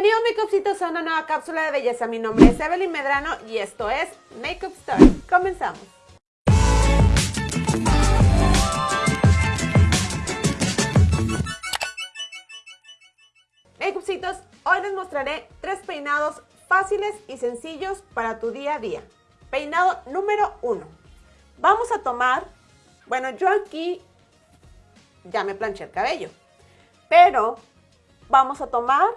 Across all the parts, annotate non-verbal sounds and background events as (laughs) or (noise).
Bienvenidos Makeupcitos a una nueva cápsula de belleza. Mi nombre es Evelyn Medrano y esto es Makeup Story. Comenzamos. Makeupcitos, hoy les mostraré tres peinados fáciles y sencillos para tu día a día. Peinado número uno. Vamos a tomar, bueno yo aquí ya me planché el cabello, pero vamos a tomar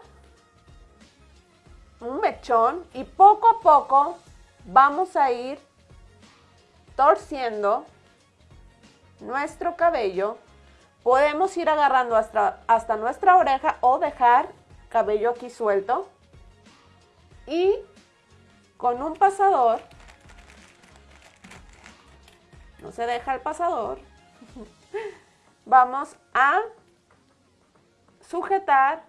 un mechón y poco a poco vamos a ir torciendo nuestro cabello. Podemos ir agarrando hasta, hasta nuestra oreja o dejar cabello aquí suelto. Y con un pasador, no se deja el pasador, (laughs) vamos a sujetar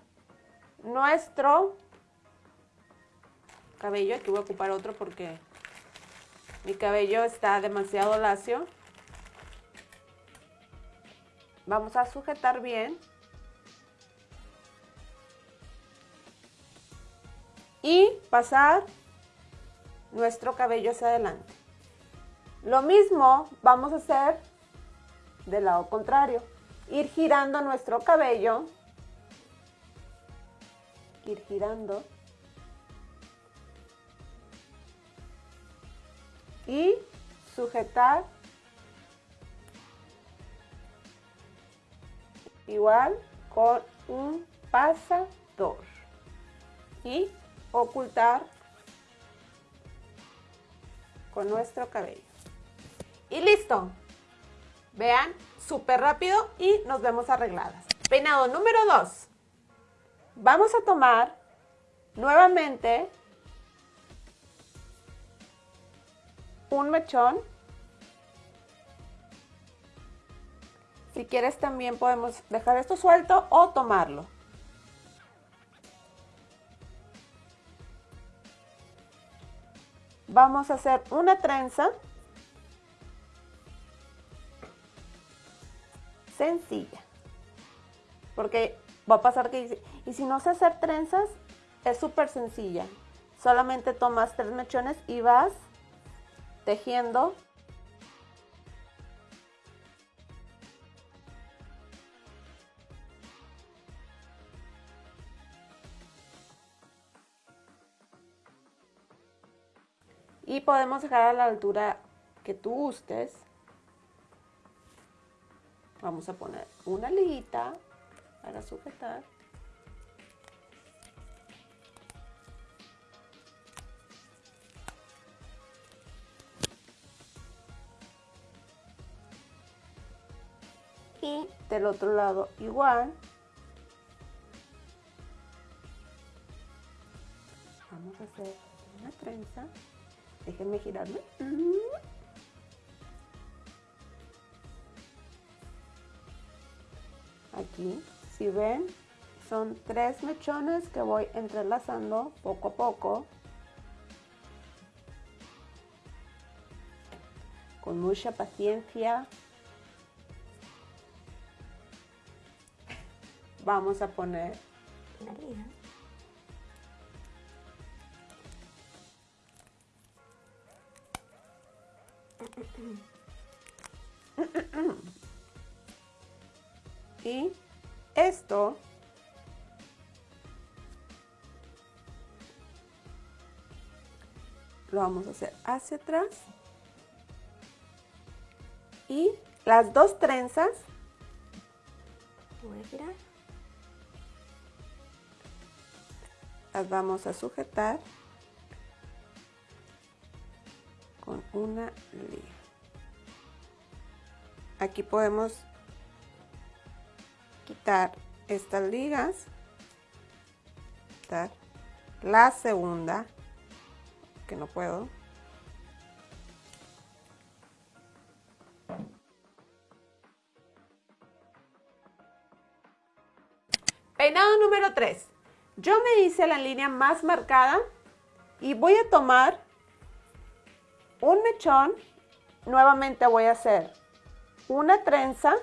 nuestro cabello. Aquí voy a ocupar otro porque mi cabello está demasiado lacio. Vamos a sujetar bien. Y pasar nuestro cabello hacia adelante. Lo mismo vamos a hacer del lado contrario. Ir girando nuestro cabello. Ir girando. Y sujetar igual con un pasador y ocultar con nuestro cabello. Y listo. Vean, súper rápido y nos vemos arregladas. Peinado número 2. Vamos a tomar nuevamente un mechón. Si quieres también podemos dejar esto suelto o tomarlo. Vamos a hacer una trenza sencilla. Porque va a pasar que y si no sé hacer trenzas, es súper sencilla. Solamente tomas tres mechones y vas tejiendo. Y podemos dejar a la altura que tú gustes. Vamos a poner una liguita para sujetar y del otro lado igual. Vamos a hacer una trenza. Déjenme girarme. Aquí si ven son tres mechones que voy entrelazando poco a poco. Con mucha paciencia vamos a poner la liga. (clears throat) Y esto lo vamos a hacer hacia atrás y las dos trenzas voy a girar las vamos a sujetar con una liga. Aquí podemos quitar estas ligas, quitar la segunda, que no puedo. Peinado número 3. Yo me hice la línea más marcada y voy a tomar un mechón, nuevamente voy a hacer una trenza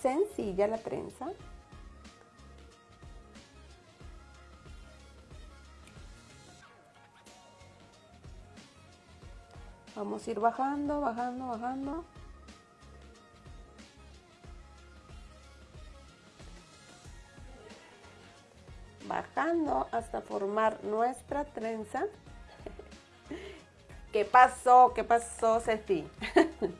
sencilla la trenza. Vamos a ir bajando, bajando, bajando. Hasta formar nuestra trenza. (laughs) ¿Qué pasó? ¿Qué pasó, Ceci? (laughs)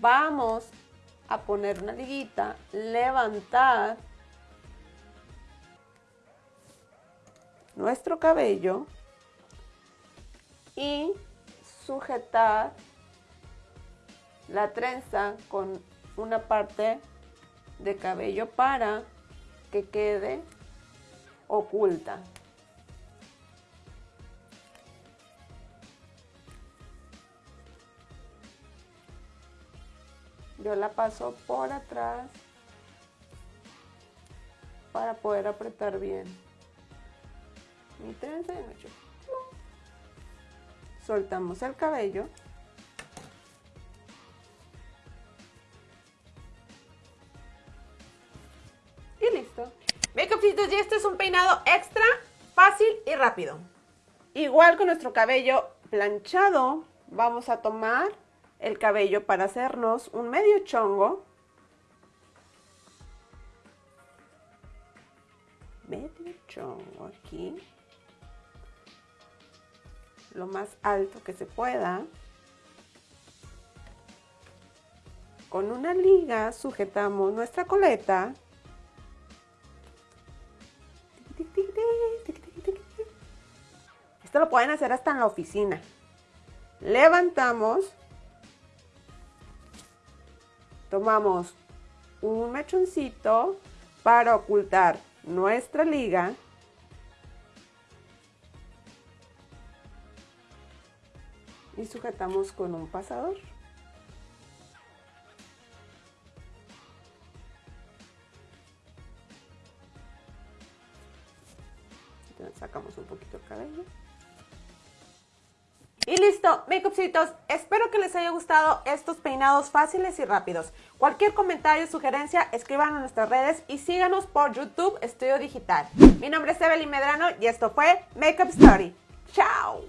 Vamos a poner una liguita, levantar nuestro cabello y sujetar la trenza con una parte de cabello para que quede oculta. Yo la paso por atrás para poder apretar bien mi trenza Soltamos el cabello. Listo. Makeupcitos, y este es un peinado extra, fácil y rápido. Igual con nuestro cabello planchado, vamos a tomar el cabello para hacernos un medio chongo. Medio chongo aquí. Lo más alto que se pueda. Con una liga sujetamos nuestra coleta. Esto lo pueden hacer hasta en la oficina. Levantamos tomamos un mechoncito para ocultar nuestra liga y sujetamos con un pasador. Sacamos un poquito el cabello. Listo, makeupcitos, espero que les haya gustado estos peinados fáciles y rápidos. Cualquier comentario sugerencia, escriban en nuestras redes y síganos por YouTube Estudio Digital. Mi nombre es Evelyn Medrano y esto fue Makeup Story. ¡Chao!